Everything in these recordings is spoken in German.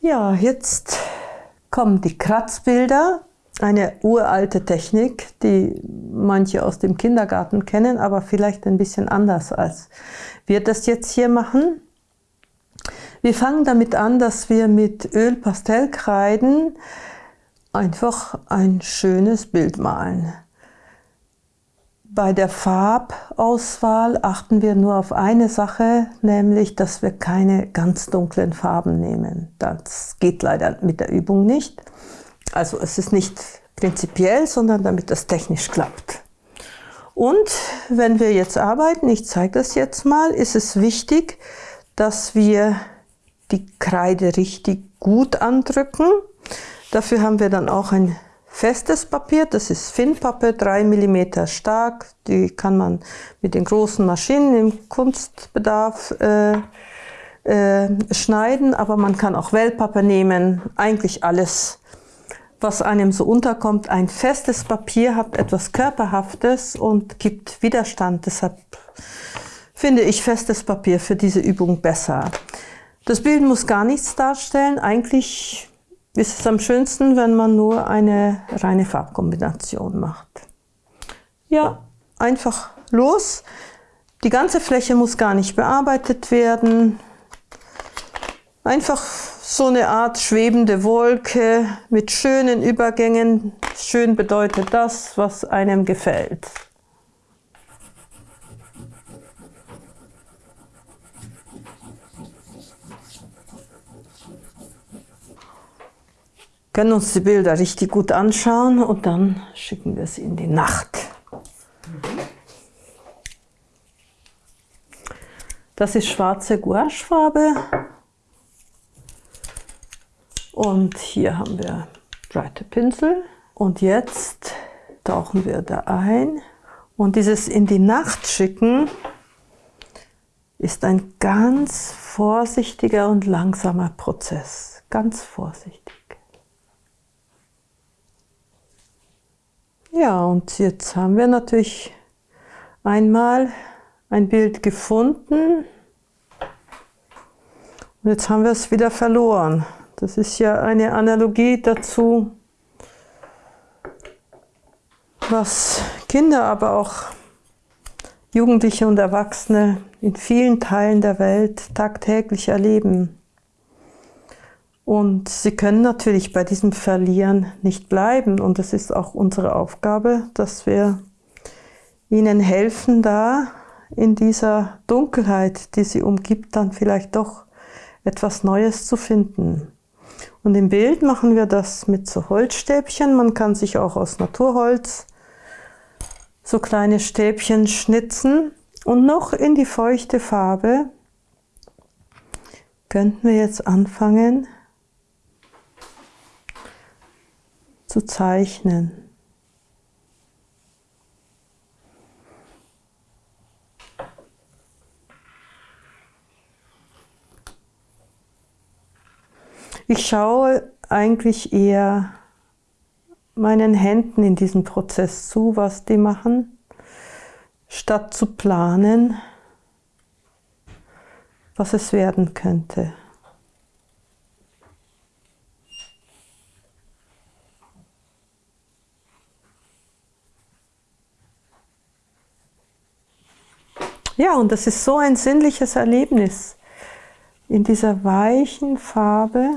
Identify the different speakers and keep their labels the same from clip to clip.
Speaker 1: Ja, jetzt kommen die Kratzbilder. Eine uralte Technik, die manche aus dem Kindergarten kennen, aber vielleicht ein bisschen anders als wir das jetzt hier machen. Wir fangen damit an, dass wir mit Ölpastellkreiden einfach ein schönes Bild malen. Bei der Farbauswahl achten wir nur auf eine Sache, nämlich, dass wir keine ganz dunklen Farben nehmen. Das geht leider mit der Übung nicht. Also es ist nicht prinzipiell, sondern damit das technisch klappt. Und wenn wir jetzt arbeiten, ich zeige das jetzt mal, ist es wichtig, dass wir die Kreide richtig gut andrücken. Dafür haben wir dann auch ein festes Papier, das ist Finnpappe, 3 mm stark. Die kann man mit den großen Maschinen im Kunstbedarf äh, äh, schneiden, aber man kann auch Wellpappe nehmen, eigentlich alles, was einem so unterkommt. Ein festes Papier hat etwas Körperhaftes und gibt Widerstand, deshalb finde ich festes Papier für diese Übung besser. Das Bild muss gar nichts darstellen. Eigentlich ist es am schönsten, wenn man nur eine reine Farbkombination macht. Ja, einfach los. Die ganze Fläche muss gar nicht bearbeitet werden. Einfach so eine Art schwebende Wolke mit schönen Übergängen. Schön bedeutet das, was einem gefällt. Können uns die Bilder richtig gut anschauen und dann schicken wir sie in die Nacht. Das ist schwarze Gouachefarbe und hier haben wir breite Pinsel und jetzt tauchen wir da ein und dieses in die Nacht schicken ist ein ganz vorsichtiger und langsamer Prozess, ganz vorsichtig. Ja, und jetzt haben wir natürlich einmal ein Bild gefunden und jetzt haben wir es wieder verloren. Das ist ja eine Analogie dazu, was Kinder, aber auch Jugendliche und Erwachsene in vielen Teilen der Welt tagtäglich erleben. Und sie können natürlich bei diesem Verlieren nicht bleiben. Und es ist auch unsere Aufgabe, dass wir ihnen helfen, da in dieser Dunkelheit, die sie umgibt, dann vielleicht doch etwas Neues zu finden. Und im Bild machen wir das mit so Holzstäbchen. Man kann sich auch aus Naturholz so kleine Stäbchen schnitzen. Und noch in die feuchte Farbe könnten wir jetzt anfangen, zu zeichnen. Ich schaue eigentlich eher meinen Händen in diesem Prozess zu, was die machen, statt zu planen, was es werden könnte. Ja, und das ist so ein sinnliches Erlebnis, in dieser weichen Farbe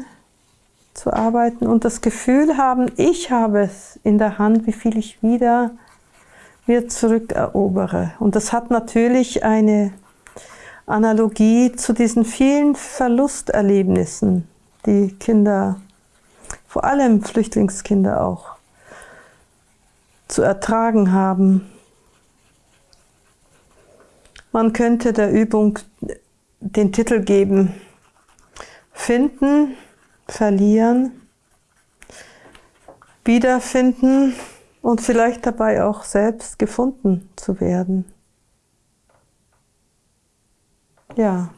Speaker 1: zu arbeiten und das Gefühl haben, ich habe es in der Hand, wie viel ich wieder mir zurückerobere. Und das hat natürlich eine Analogie zu diesen vielen Verlusterlebnissen, die Kinder, vor allem Flüchtlingskinder auch, zu ertragen haben. Man könnte der Übung den Titel geben, Finden, Verlieren, Wiederfinden und vielleicht dabei auch selbst gefunden zu werden. Ja.